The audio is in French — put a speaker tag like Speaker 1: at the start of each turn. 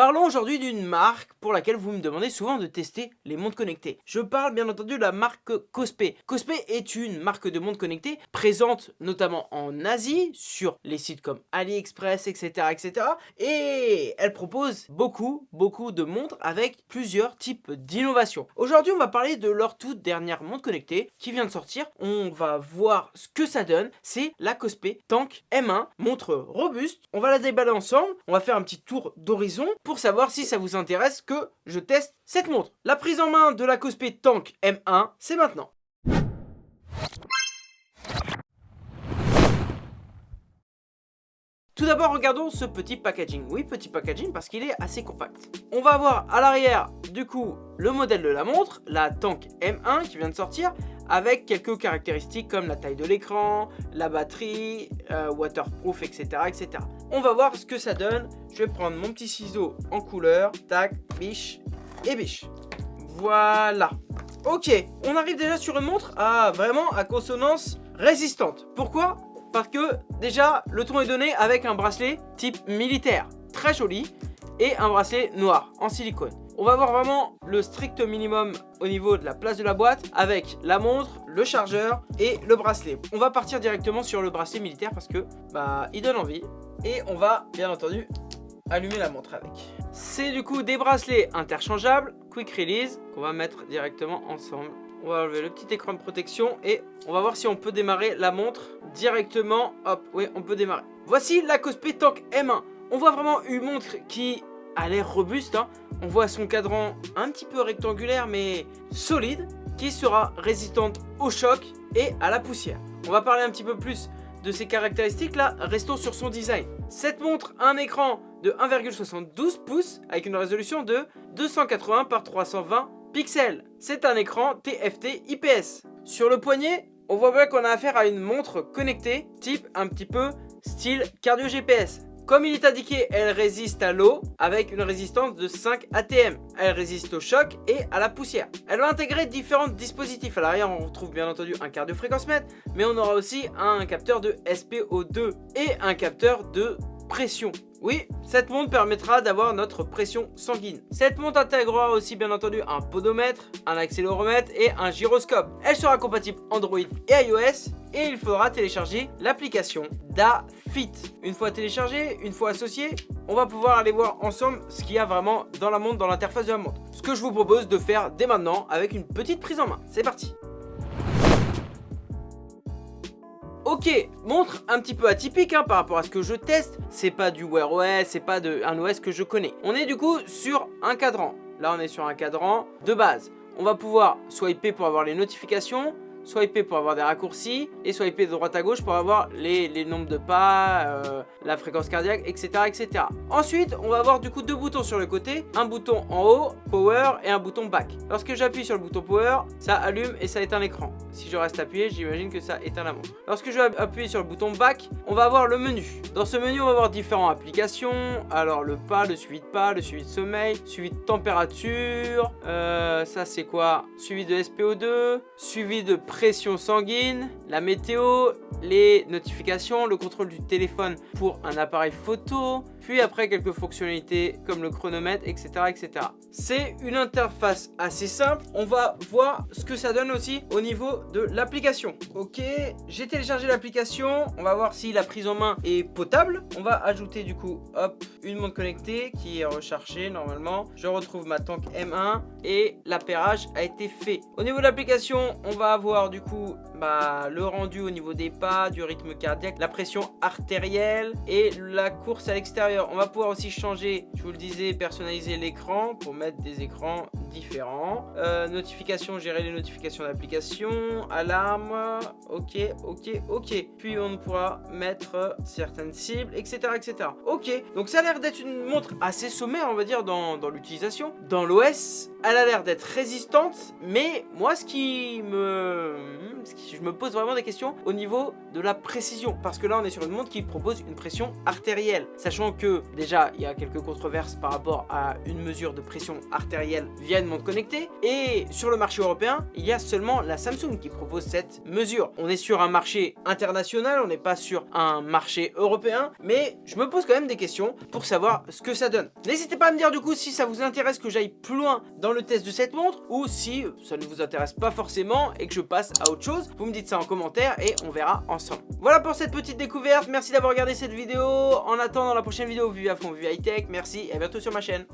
Speaker 1: Parlons aujourd'hui d'une marque pour laquelle vous me demandez souvent de tester les montres connectées. Je parle bien entendu de la marque Cospe. Cospe est une marque de montres connectées présente notamment en Asie, sur les sites comme AliExpress, etc. etc. Et elle propose beaucoup, beaucoup de montres avec plusieurs types d'innovations. Aujourd'hui, on va parler de leur toute dernière montre connectée qui vient de sortir. On va voir ce que ça donne. C'est la Cospe Tank M1, montre robuste. On va la déballer ensemble. On va faire un petit tour d'horizon pour savoir si ça vous intéresse que je teste cette montre. La prise en main de la Cospe Tank M1, c'est maintenant. Tout d'abord, regardons ce petit packaging. Oui, petit packaging parce qu'il est assez compact. On va avoir à l'arrière, du coup, le modèle de la montre, la Tank M1 qui vient de sortir, avec quelques caractéristiques comme la taille de l'écran, la batterie, euh, waterproof, etc., etc. On va voir ce que ça donne. Je vais prendre mon petit ciseau en couleur, tac, biche et biche. Voilà. Ok, on arrive déjà sur une montre à vraiment à consonance résistante. Pourquoi? Parce que déjà le ton est donné avec un bracelet type militaire très joli et un bracelet noir en silicone. On va voir vraiment le strict minimum au niveau de la place de la boîte avec la montre, le chargeur et le bracelet. On va partir directement sur le bracelet militaire parce que bah il donne envie et on va bien entendu allumer la montre avec. C'est du coup des bracelets interchangeables, quick release qu'on va mettre directement ensemble on va enlever le petit écran de protection et on va voir si on peut démarrer la montre directement. Hop, oui, on peut démarrer. Voici la Cospe Tank M1. On voit vraiment une montre qui a l'air robuste. Hein. On voit son cadran un petit peu rectangulaire mais solide qui sera résistante au choc et à la poussière. On va parler un petit peu plus de ses caractéristiques là, restons sur son design. Cette montre a un écran de 1,72 pouces avec une résolution de 280 par 320 Pixel, c'est un écran TFT IPS. Sur le poignet, on voit bien qu'on a affaire à une montre connectée, type un petit peu style cardio GPS. Comme il est indiqué, elle résiste à l'eau avec une résistance de 5 ATM. Elle résiste au choc et à la poussière. Elle va intégrer différents dispositifs. À l'arrière, on retrouve bien entendu un cardio mètre, mais on aura aussi un capteur de SPO2 et un capteur de pression. Oui, cette montre permettra d'avoir notre pression sanguine. Cette montre intégrera aussi bien entendu un podomètre, un accéléromètre et un gyroscope. Elle sera compatible Android et iOS et il faudra télécharger l'application DaFit. Une fois téléchargée, une fois associée, on va pouvoir aller voir ensemble ce qu'il y a vraiment dans la montre, dans l'interface de la montre. Ce que je vous propose de faire dès maintenant avec une petite prise en main. C'est parti Ok, montre un petit peu atypique hein, par rapport à ce que je teste. C'est pas du Wear OS, c'est pas de, un OS que je connais. On est du coup sur un cadran. Là, on est sur un cadran de base. On va pouvoir swiper pour avoir les notifications, swiper pour avoir des raccourcis et swiper de droite à gauche pour avoir les, nombres de pas, euh, la fréquence cardiaque, etc., etc. Ensuite, on va avoir du coup deux boutons sur le côté, un bouton en haut, power, et un bouton back. Lorsque j'appuie sur le bouton power, ça allume et ça éteint l'écran. Si je reste appuyé, j'imagine que ça éteint la montre. Lorsque je vais appuyer sur le bouton back, on va avoir le menu. Dans ce menu, on va avoir différentes applications. Alors le pas, le suivi de pas, le suivi de sommeil, suivi de température, euh, ça c'est quoi? Suivi de SPO2, suivi de pression sanguine, la météo, les notifications, le contrôle du téléphone pour un appareil photo, puis après quelques fonctionnalités comme le chronomètre, etc. etc. C'est une interface assez simple. On va voir ce que ça donne aussi au niveau de l'application. Ok, j'ai téléchargé l'application. On va voir si la prise en main est potable. On va ajouter du coup, hop, une montre connectée qui est rechargée normalement. Je retrouve ma tank M1 et l'appairage a été fait. Au niveau de l'application, on va avoir du coup bah, le rendu au niveau des pas, du rythme cardiaque, la pression artérielle et la course à l'extérieur. On va pouvoir aussi changer, je vous le disais, personnaliser l'écran pour mettre des écrans différents. Euh, notifications, gérer les notifications d'application, alarme, ok, ok, ok. Puis on pourra mettre certaines cibles, etc. etc. Ok, donc ça a l'air d'être une montre assez sommaire, on va dire, dans, dans l'utilisation. Dans l'OS, elle a l'air d'être résistante, mais moi ce qui me... Qui, je me pose vraiment des questions au niveau de la précision, parce que là on est sur une montre qui propose une pression artérielle, sachant que déjà il y a quelques controverses par rapport à une mesure de pression artérielle via une montre connectée, et sur le marché européen, il y a seulement la Samsung qui propose cette mesure. On est sur un marché international, on n'est pas sur un marché européen, mais je me pose quand même des questions pour savoir ce que ça donne. N'hésitez pas à me dire du coup si ça vous intéresse que j'aille plus loin le test de cette montre, ou si ça ne vous intéresse pas forcément et que je passe à autre chose, vous me dites ça en commentaire et on verra ensemble. Voilà pour cette petite découverte, merci d'avoir regardé cette vidéo, en attendant la prochaine vidéo Vue à fond, Vue high tech, merci et à bientôt sur ma chaîne.